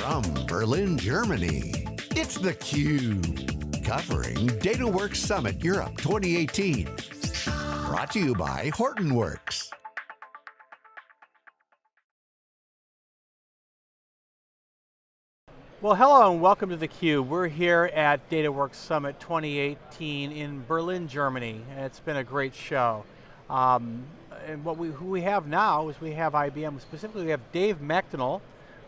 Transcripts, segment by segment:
From Berlin, Germany, it's theCUBE. Covering DataWorks Summit Europe 2018. Brought to you by Hortonworks. Well, hello and welcome to theCUBE. We're here at DataWorks Summit 2018 in Berlin, Germany. And it's been a great show. Um, and what we, who we have now is we have IBM, specifically we have Dave McDonnell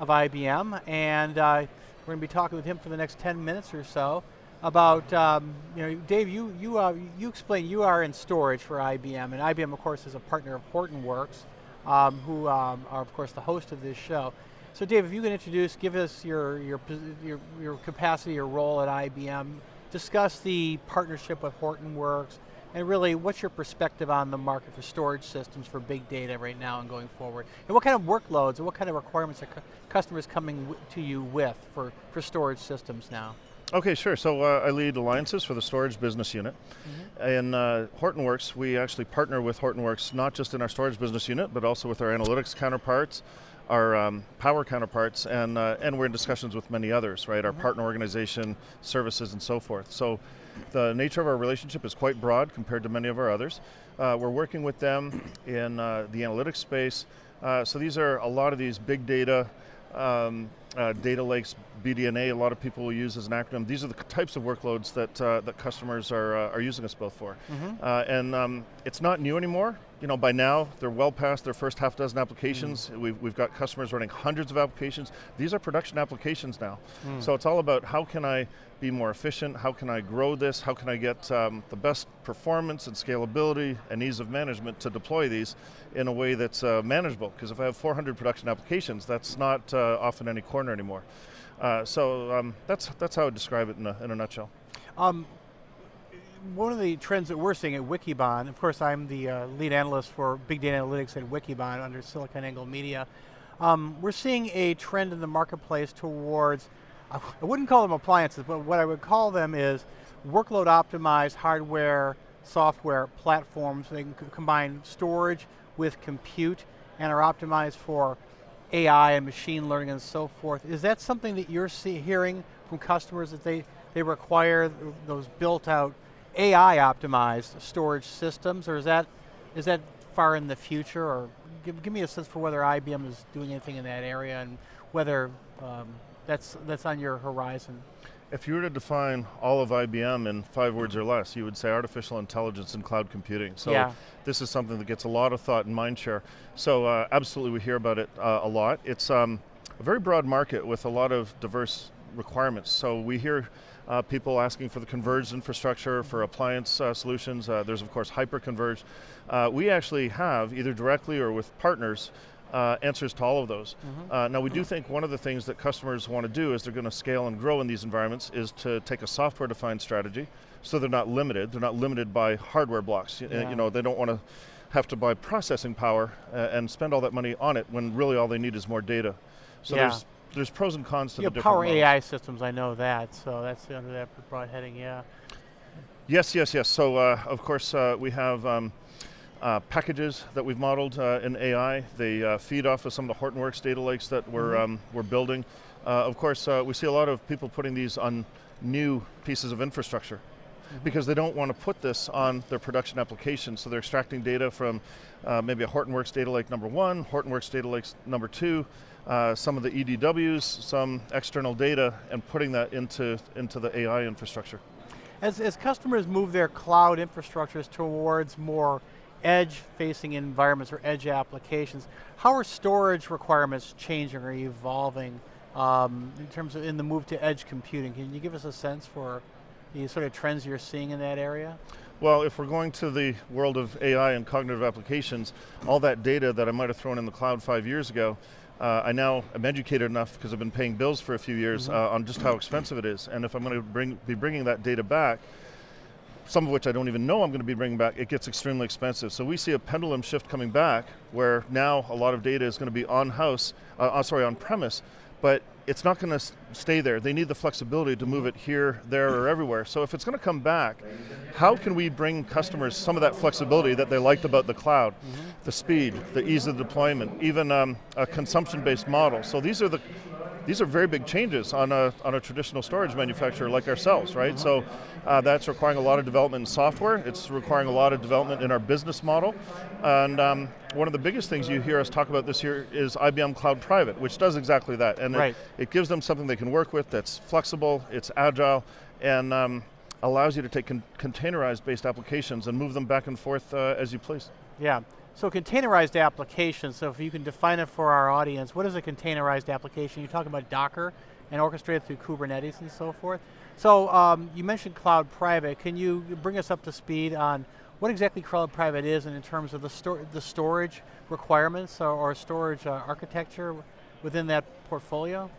of IBM, and uh, we're going to be talking with him for the next 10 minutes or so about, um, you know, Dave, you, you, uh, you explain you are in storage for IBM, and IBM of course is a partner of Hortonworks, um, who um, are of course the host of this show. So Dave, if you can introduce, give us your, your, your, your capacity, your role at IBM, discuss the partnership with Hortonworks, and really, what's your perspective on the market for storage systems for big data right now and going forward? And what kind of workloads and what kind of requirements are customers coming to you with for, for storage systems now? Okay, sure. So uh, I lead alliances for the storage business unit. Mm -hmm. In uh, Hortonworks, we actually partner with Hortonworks not just in our storage business unit, but also with our analytics counterparts, our um, power counterparts, and, uh, and we're in discussions with many others, right? Mm -hmm. Our partner organization, services, and so forth. So the nature of our relationship is quite broad compared to many of our others. Uh, we're working with them in uh, the analytics space. Uh, so these are a lot of these big data, um, uh, data lakes, BDNA, a lot of people will use as an acronym. These are the types of workloads that, uh, that customers are, uh, are using us both for. Mm -hmm. and um, it's not new anymore. You know, by now, they're well past their first half dozen applications. Mm. We've, we've got customers running hundreds of applications. These are production applications now. Mm. So it's all about how can I be more efficient, how can I grow this, how can I get um, the best performance and scalability and ease of management to deploy these in a way that's uh, manageable. Because if I have 400 production applications, that's not uh, off any corner anymore. Uh, so um, that's, that's how I would describe it in a, in a nutshell. Um, one of the trends that we're seeing at Wikibon, of course I'm the uh, lead analyst for big data analytics at Wikibon under SiliconANGLE Media. Um, we're seeing a trend in the marketplace towards, I wouldn't call them appliances, but what I would call them is workload optimized hardware, software platforms. They can combine storage with compute and are optimized for AI and machine learning and so forth. Is that something that you're see, hearing from customers that they, they require those built out AI optimized storage systems or is that, is that far in the future or give, give me a sense for whether IBM is doing anything in that area and whether um, that's, that's on your horizon. If you were to define all of IBM in five words or less, you would say artificial intelligence and cloud computing. So yeah. this is something that gets a lot of thought and mind share. So uh, absolutely we hear about it uh, a lot. It's um, a very broad market with a lot of diverse requirements. So we hear uh, people asking for the converged infrastructure, for appliance uh, solutions. Uh, there's of course hyper-converged. Uh, we actually have, either directly or with partners, uh, answers to all of those. Mm -hmm. uh, now we do think one of the things that customers want to do as they're going to scale and grow in these environments is to take a software defined strategy so they're not limited, they're not limited by hardware blocks. Yeah. You know, they don't want to have to buy processing power uh, and spend all that money on it when really all they need is more data. So yeah. there's, there's pros and cons to the different power models. AI systems, I know that, so that's under that broad heading, yeah. Yes, yes, yes. So uh, of course uh, we have um, uh, packages that we've modeled uh, in AI. They uh, feed off of some of the Hortonworks data lakes that we're, mm -hmm. um, we're building. Uh, of course, uh, we see a lot of people putting these on new pieces of infrastructure mm -hmm. because they don't want to put this on their production application, so they're extracting data from uh, maybe a Hortonworks data lake number one, Hortonworks data lake number two, some of the EDWs, some external data, and putting that into, into the AI infrastructure. As, as customers move their cloud infrastructures towards more edge-facing environments or edge applications. How are storage requirements changing or evolving um, in terms of in the move to edge computing? Can you give us a sense for the sort of trends you're seeing in that area? Well, if we're going to the world of AI and cognitive applications, all that data that I might have thrown in the cloud five years ago, uh, I now am educated enough because I've been paying bills for a few years mm -hmm. uh, on just how expensive it is. And if I'm going to bring, be bringing that data back, some of which I don't even know I'm going to be bringing back, it gets extremely expensive. So we see a pendulum shift coming back where now a lot of data is going to be on house, uh, uh sorry, on premise, but it's not going to stay there. They need the flexibility to move it here, there, or everywhere. So if it's going to come back, how can we bring customers some of that flexibility that they liked about the cloud? Mm -hmm. The speed, the ease of deployment, even um, a consumption-based model. So these are the these are very big changes on a, on a traditional storage manufacturer like ourselves, right? So uh, that's requiring a lot of development in software, it's requiring a lot of development in our business model, and um, one of the biggest things you hear us talk about this year is IBM Cloud Private, which does exactly that, and right. it, it, gives them something they can work with that's flexible, it's agile, and um, allows you to take con containerized based applications and move them back and forth uh, as you please. Yeah, so containerized applications, so if you can define it for our audience, what is a containerized application? You're talking about Docker and orchestrated through Kubernetes and so forth. So um, you mentioned cloud private. Can you bring us up to speed on what exactly cloud private is and in terms of the, sto the storage requirements or, or storage uh, architecture within that portfolio?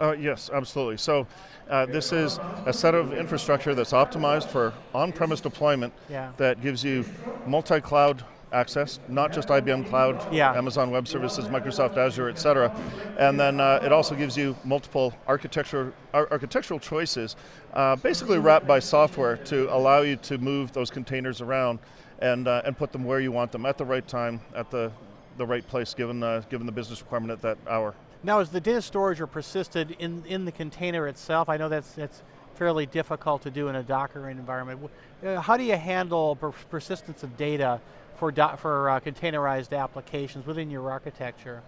Uh, yes, absolutely. So uh, this is a set of infrastructure that's optimized for on-premise deployment yeah. that gives you multi-cloud access, not just IBM Cloud, yeah. Amazon Web Services, Microsoft Azure, et cetera. And then uh, it also gives you multiple architecture, ar architectural choices, uh, basically wrapped by software to allow you to move those containers around and, uh, and put them where you want them at the right time, at the, the right place, given, uh, given the business requirement at that hour. Now is the data storage or persisted in, in the container itself? I know that's, that's fairly difficult to do in a Docker environment. Uh, how do you handle per persistence of data for, for uh, containerized applications within your architecture?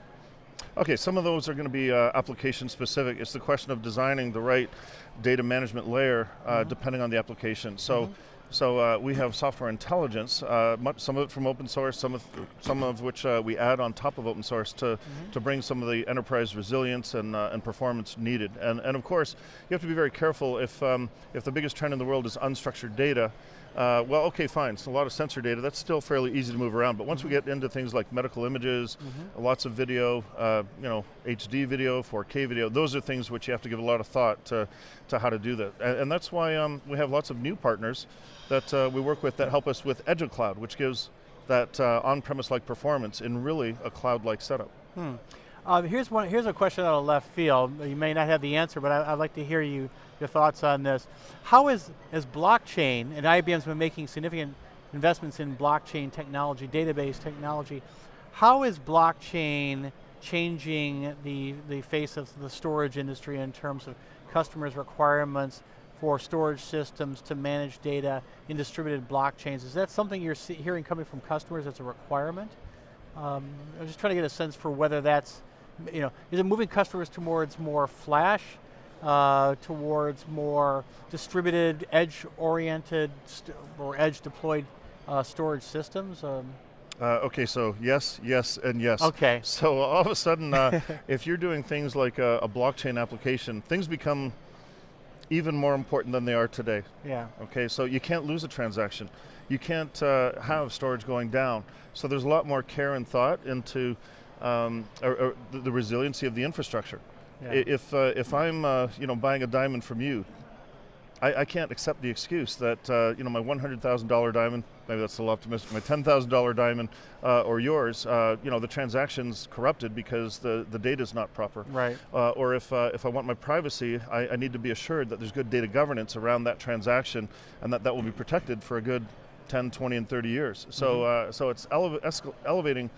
Okay, some of those are going to be uh, application specific. It's the question of designing the right data management layer uh, mm -hmm. depending on the application. So. Mm -hmm. So uh, we have software intelligence, uh, much, some of it from open source, some of, some of which uh, we add on top of open source to, mm -hmm. to bring some of the enterprise resilience and, uh, and performance needed. And, and of course, you have to be very careful if, um, if the biggest trend in the world is unstructured data, uh, well, okay, fine, it's a lot of sensor data, that's still fairly easy to move around, but once mm -hmm. we get into things like medical images, mm -hmm. lots of video, uh, you know, HD video, 4K video, those are things which you have to give a lot of thought to, to how to do that. And, and that's why um, we have lots of new partners that uh, we work with that help us with Edge of Cloud, which gives that uh, on-premise-like performance in really a cloud-like setup. Hmm. Uh, here's, one, here's a question out of left field. You may not have the answer, but I, would like to hear you, your thoughts on this. How is, is blockchain, and IBM's been making significant investments in blockchain technology, database technology, how is blockchain changing the, the face of the storage industry in terms of customers' requirements for storage systems to manage data in distributed blockchains? Is that something you're hearing coming from customers as a requirement? Um, I'm just trying to get a sense for whether that's you know, is it moving customers towards more flash, uh, towards more distributed, edge-oriented, or edge-deployed uh, storage systems? Um, uh, okay, so yes, yes, and yes. Okay. So all of a sudden, uh, if you're doing things like a, a, blockchain application, things become even more important than they are today. Yeah. Okay, so you can't lose a transaction. You can't uh, have storage going down. So there's a lot more care and thought into um, or, or the, resiliency of the infrastructure. Yeah. If, uh, if I'm uh, you know, buying a diamond from you, I, I can't accept the excuse that uh, you know, my $100,000 diamond, maybe that's a little optimistic, my $10,000 diamond uh, or yours, uh, you know, the transaction's corrupted because the, the data's not proper. Right. Uh, or if, if I want my privacy, I, I need to be assured that there's good data governance around that transaction and that that will be protected for a good 10, 20, and 30 years. So, mm -hmm. uh, so it's elevating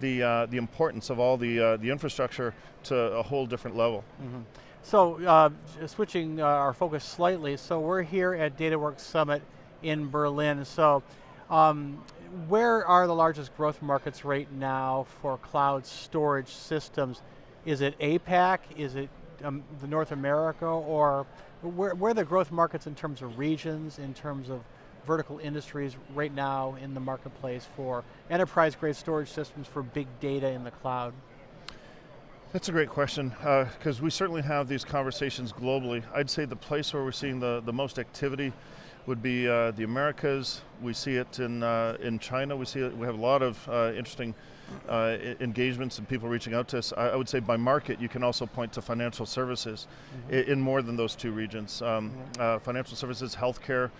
the, uh, the importance of all the, uh, the infrastructure to a whole different level. Mm -hmm. So uh, switching uh, our focus slightly, so we're here at DataWorks Summit in Berlin. So um, where are the largest growth markets right now for cloud storage systems? Is it APAC, is it um, the North America, or where, where are the growth markets in terms of regions, in terms of vertical industries right now in the marketplace for enterprise grade storage systems for big data in the cloud? That's a great question, because uh, we certainly have these conversations globally. I'd say the place where we're seeing the, the most activity would be uh, the Americas. We see it in, uh, in China. We see it, we have a lot of uh, interesting uh, engagements and people reaching out to us. I, I, would say by market, you can also point to financial services mm -hmm. in, in, more than those two regions. Um, mm -hmm. financial services, healthcare,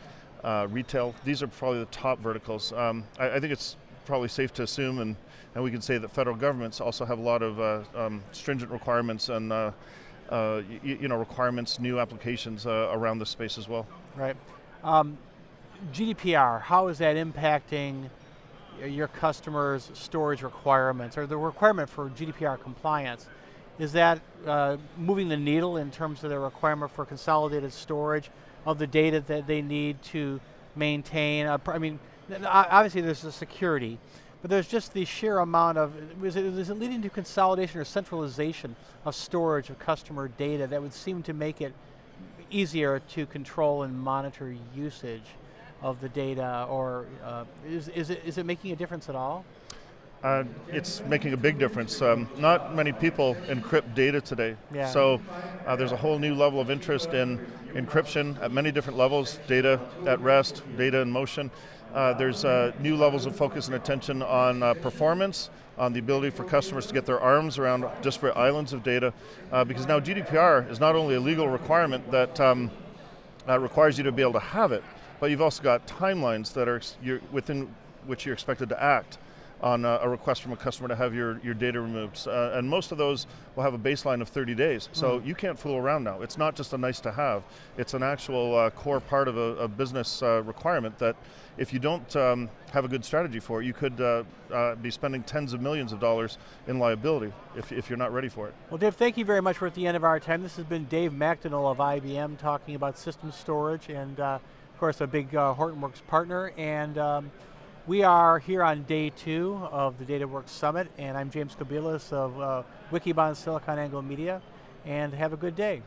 uh, retail. These are probably the top verticals. Um, I, I, think it's probably safe to assume, and, and we can say that federal governments also have a lot of uh, um, stringent requirements and uh, uh you know requirements, new applications uh, around this space as well. Right. Um, GDPR, how is that impacting your customers' storage requirements, or the requirement for GDPR compliance? Is that uh, moving the needle in terms of the requirement for consolidated storage of the data that they need to maintain? I mean, obviously there's the security, but there's just the sheer amount of, is it, is it leading to consolidation or centralization of storage of customer data that would seem to make it easier to control and monitor usage of the data, or uh, is, is, it, is it making a difference at all? Uh, it's making a big difference. Um, not many people encrypt data today. Yeah. So uh, there's a whole new level of interest in encryption at many different levels, data at rest, data in motion. Uh, there's uh, new levels of focus and attention on uh, performance, on the ability for customers to get their arms around disparate islands of data, uh, because now GDPR is not only a legal requirement that um, requires you to be able to have it, but you've also got timelines that are within which you're expected to act on a, a, request from a customer to have your, your data removed. Uh, and most of those will have a baseline of 30 days. So mm. you can't fool around now. It's not just a nice to have. It's an actual uh, core part of a, a business uh, requirement that if you don't um, have a good strategy for it, you could uh, uh, be spending tens of millions of dollars in liability if, if you're not ready for it. Well Dave, thank you very much. We're at the end of our time. This has been Dave McDonnell of IBM talking about system storage and uh, of course a big Hortonworks partner. and. Um, we are here on day two of the DataWorks Summit, and I'm James Kobielus of uh, Wikibon SiliconANGLE Media, and have a good day.